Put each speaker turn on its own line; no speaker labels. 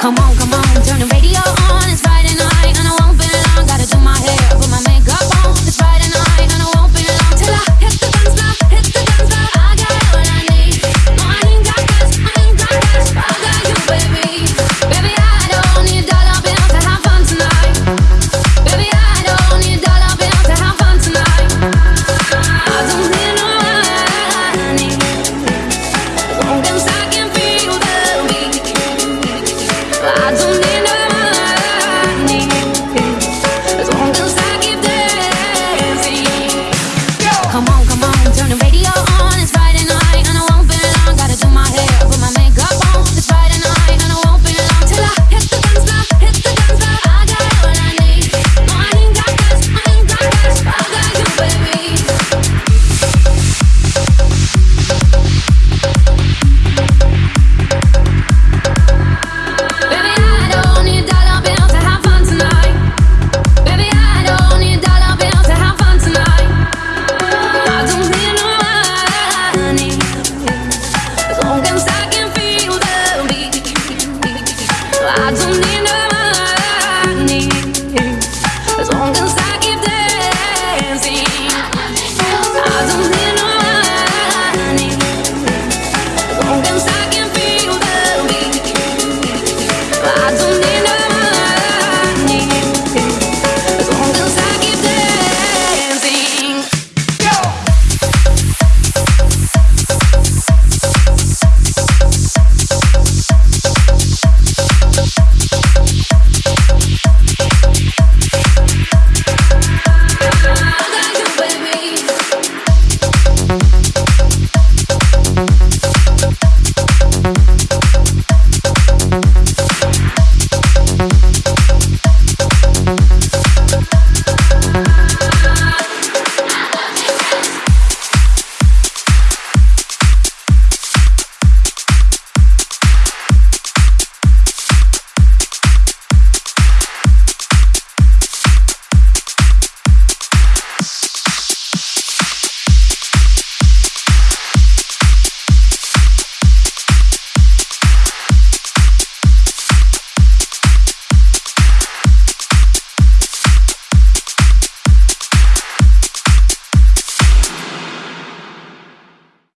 Come on, come on, turn the radio on, it's Friday night. doesn't